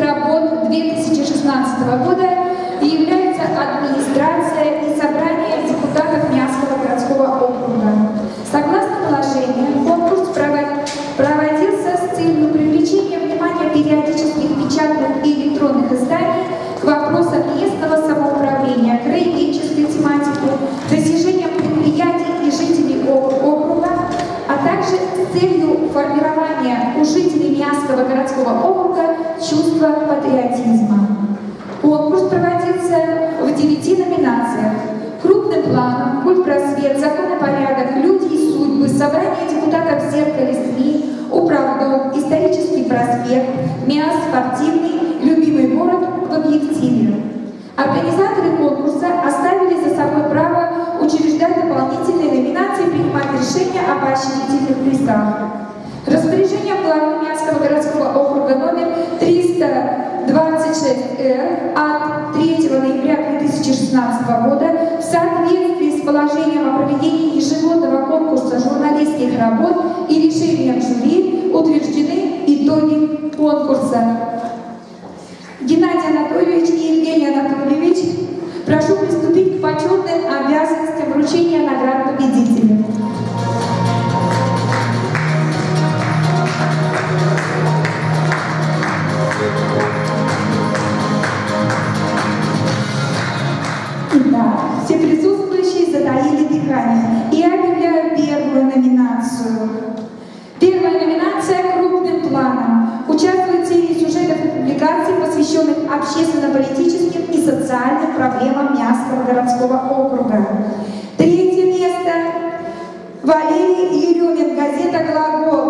работ 2016 года является администрация и собрание депутатов Миасского городского округа. Согласно положению, конкурс проводился с целью привлечения внимания периодических печатных и электронных изданий к вопросам местного самоуправления, краеведческой тематики, достижениям предприятий и жителей округа, а также с целью формирования у жителей Миасского городского округа чувства патриотизма. Конкурс проводился в девяти номинациях. Крупным планом, культ просвет, закон порядок, люди и судьбы, собрание депутатов зеркале СМИ, управдом, исторический проспект, МИАС спортивный, Геннадий Анатольевич и Евгений Анатольевич, прошу приступить к почетным обязанностям вручения наград победителям. Газета «Глагол».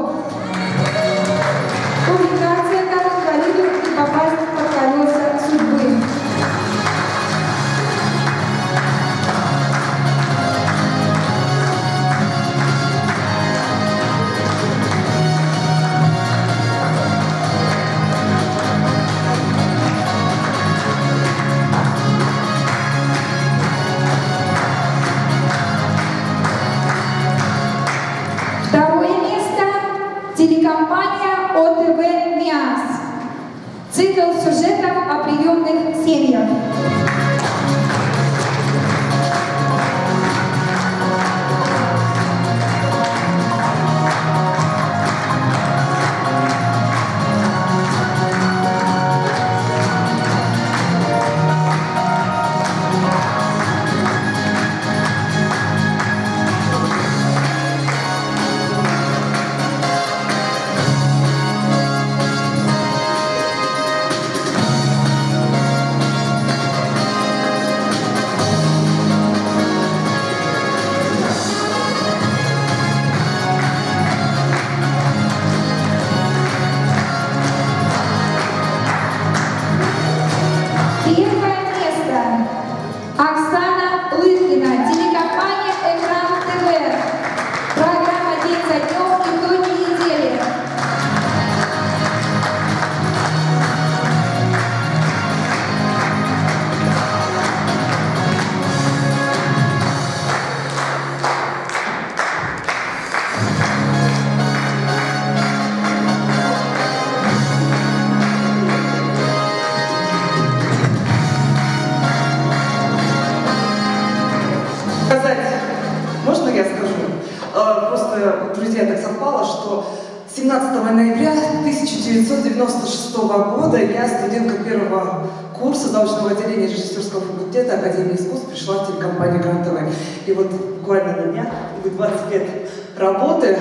Друзья, так совпало, что 17 ноября 1996 года я, студентка первого курса заочного отделения режиссерского факультета Академии искусств, пришла в телекомпанию Гран ТВ. И вот буквально на днях, будет 20 лет работы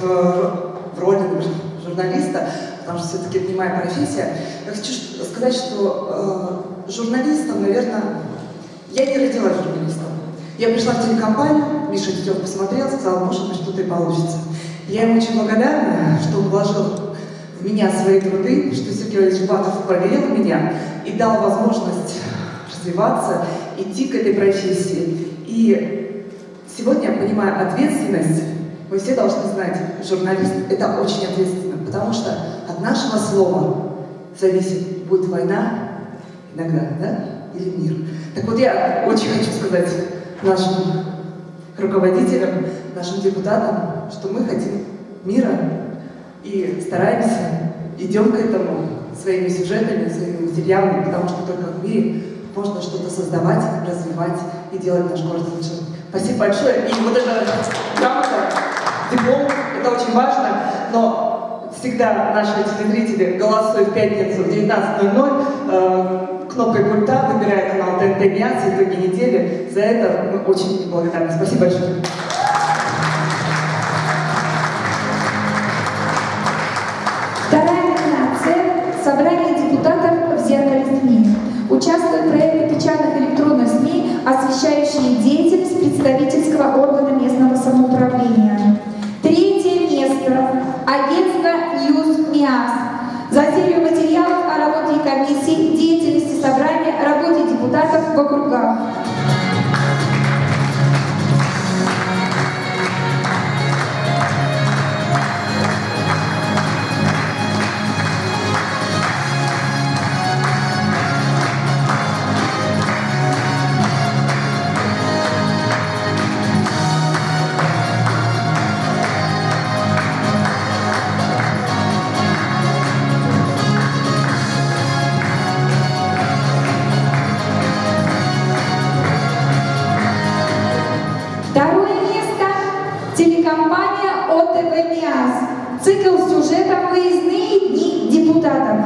в, в роли журналиста, потому что все-таки это не моя профессия. Я хочу сказать, что э, журналистом, наверное, я не родилась журналистом. Я пришла в телекомпанию, Миша Тетев посмотрел, сказал, может быть, что-то и получится. Я ему очень благодарна, что он вложил в меня свои труды, что Сергей Валерьевич Батов проверил меня и дал возможность развиваться, идти к этой профессии. И сегодня я понимаю ответственность. Вы все должны знать, журналист – это очень ответственно, потому что от нашего слова зависит, будет война иногда, да, или мир. Так вот, я очень хочу сказать нашим руководителям, нашим депутатам, что мы хотим мира и стараемся, идем к этому. своими сюжетами, своими материалами, потому что только в мире можно что-то создавать, развивать и делать наш город лучше. Спасибо большое. И вот эта грамота, диплом, это очень важно, но всегда наши телезрители голосуют в пятницу в 19.00 э, кнопкой пульта, выбирая канал ТНТ МИАС итоги недели. За это мы очень благодарны. Спасибо большое. Вторая номинация – собрание депутатов в зеркале СМИ. Участвуют печатных электронных СМИ, освещающие деятельность представительского органа местного самоуправления. Третье место – агентство «NewsMiass». За серию материалов о работе комиссии, собрания, работе депутатов в округах. Телекомпания ОТВ МИАС. Цикл сюжетов «Выездные дни депутатов».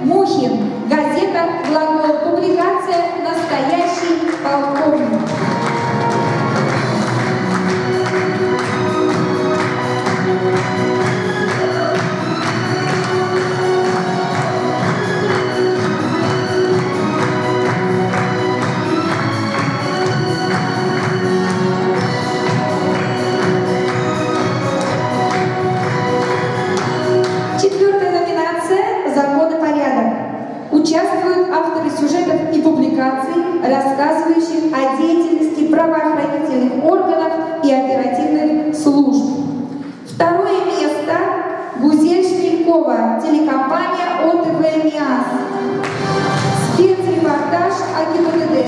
Мухин. Газета «Глагол». Публикация «Настоящий полковник». информации, рассказывающих о деятельности правоохранительных органов и оперативных служб. Второе место – Гузель Шмелькова, телекомпания ОТВ «МИАС». Спецрепортаж о ГИБДД.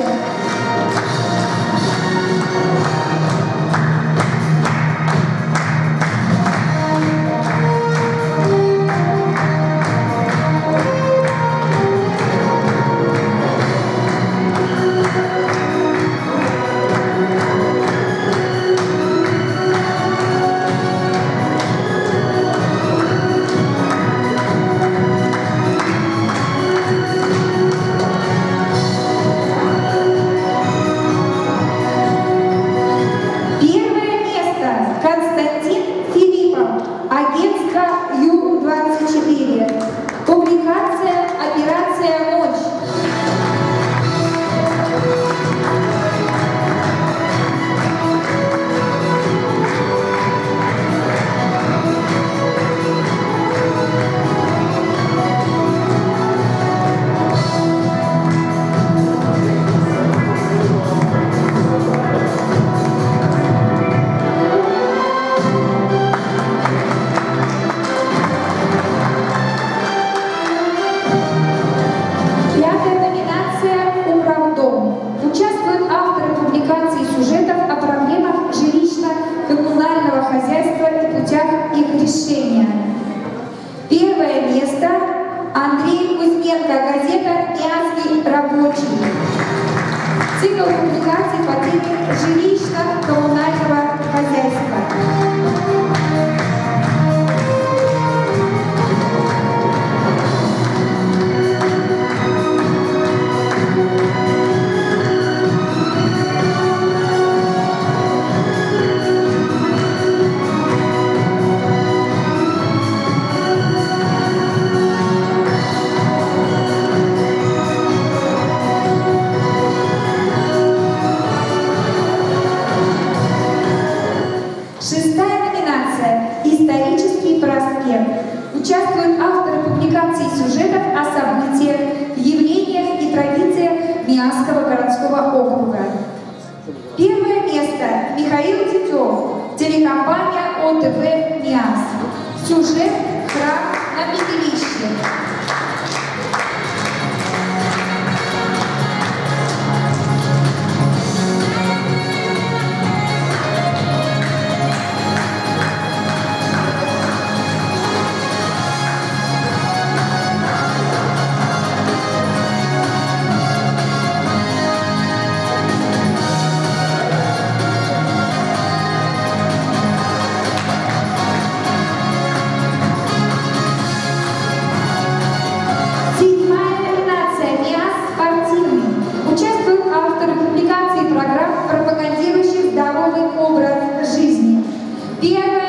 Suce fra la Día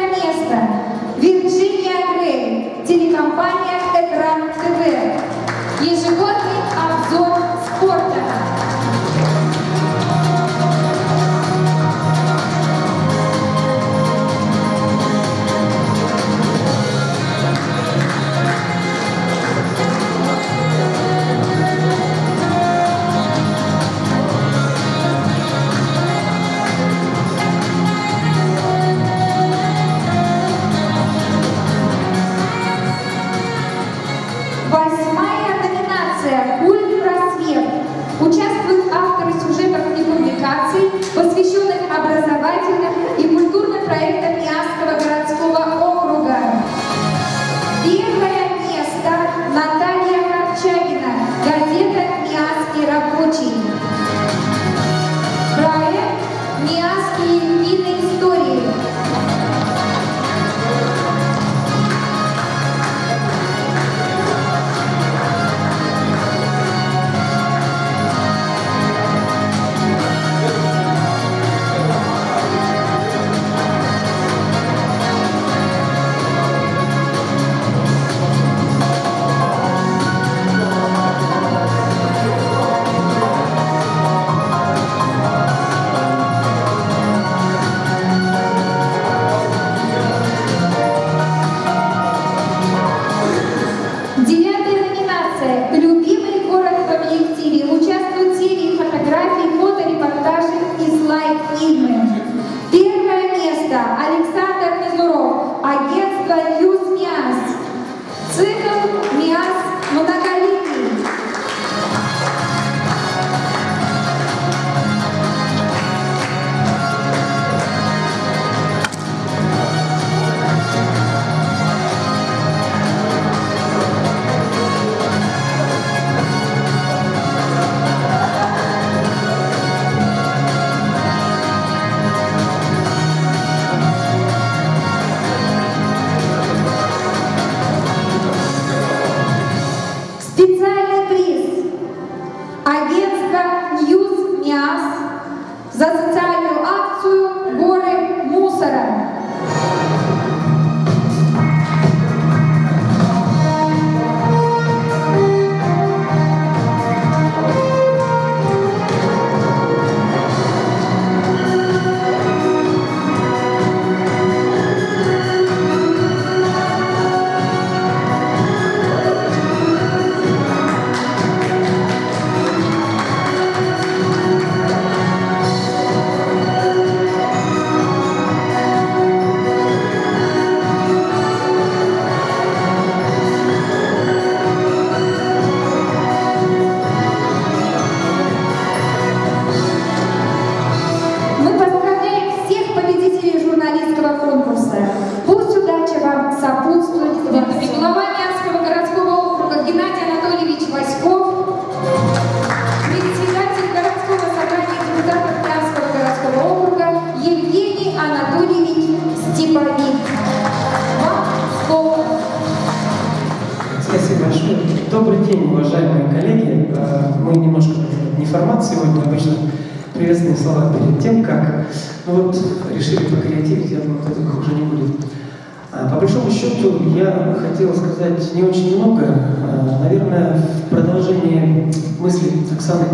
счету, я хотел сказать не очень много. А, Наверное, в продолжении мысли Оксаны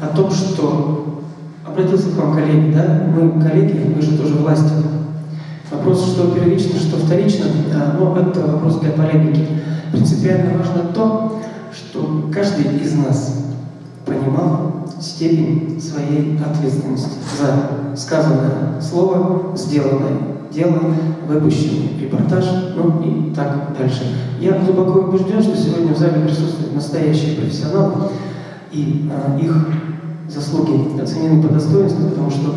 о том, что обратился к вам коллеги, да? Мы коллеги, мы же тоже власти. Вопрос, что первично, что вторично, ну, это вопрос для полемики. Принципиально важно то, что каждый из нас понимал степень своей ответственности за сказанное слово, сделанное дело, выпущенный репортаж, ну и так дальше. Я глубоко убежден, что сегодня в зале присутствуют настоящие профессионалы, и а, их заслуги оценены по достоинству, потому что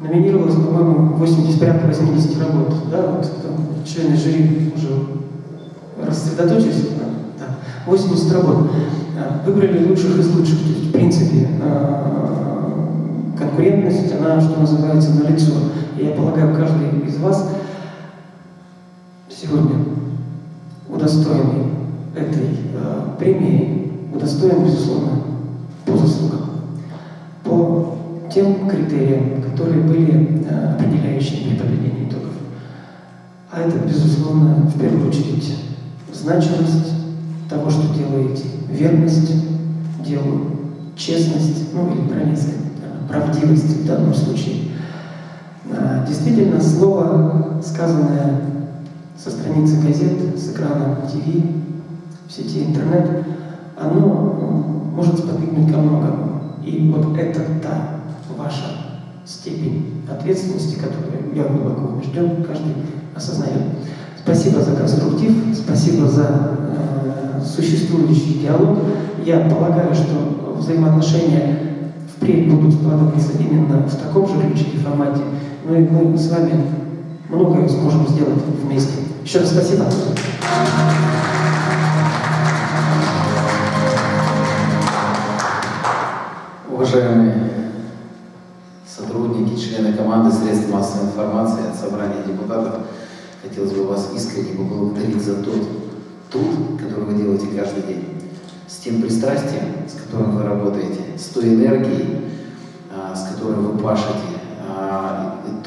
номинировалось, по-моему, 80, порядка 80 работ. Да, вот там члены жюри уже рассредоточились. Да, 80 работ. А, Выбрали лучших из лучших. То есть, в принципе, а, конкурентность, она, что называется, на лицо. Я полагаю, каждый из вас сегодня удостоенный этой а, премии, удостоен, безусловно, по заслугам, по тем критериям, которые были э, определяющими при подведении итогов. А это, безусловно, в первую очередь значимость того, что делаете, верность делу, честность, ну или правильно сказать, э, правдивость в данном случае. Э, Действительно, слово, сказанное со страницы газет, с экрана ТВ, в сети интернет, оно может сподвигнуть ко многому. И вот это та ваша степень ответственности, которую я глубоко убежден, каждый осознает. Спасибо за конструктив, спасибо за э, существующий диалог. Я полагаю, что взаимоотношения впредь будут складываться именно в таком же ключе и формате. Ну и мы с вами многое сможем сделать вместе. Еще раз спасибо. Уважаемые сотрудники, члены команды средств массовой информации от собрания депутатов, хотелось бы вас искренне поблагодарить за тот труд, который вы делаете каждый день, с тем пристрастием, с которым вы работаете, с той энергией, а, с которой вы пашете,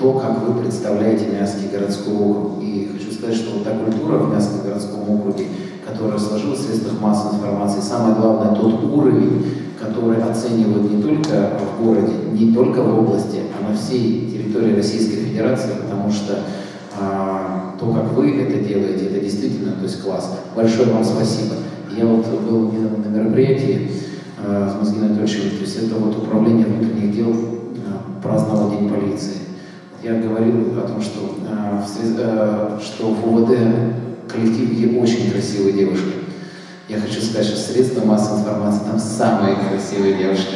то, как вы представляете Мянский городской округ. И хочу сказать, что вот та культура в Мянском городском округе, которая сложилась в средствах массовой информации, самое главное, тот уровень, который оценивают не только в городе, не только в области, а на всей территории Российской Федерации, потому что а, то, как вы это делаете, это действительно, то есть класс. Большое вам спасибо. Я вот был на мероприятии а, с Мозгиной Анатольевичем, то есть это вот управление внутренних дел а, праздновал День полиции. Я говорил о том, что, а, в, срез- а, что в УВД коллективе очень красивые девушки. Я хочу сказать, что средства массовой информации там самые красивые девушки.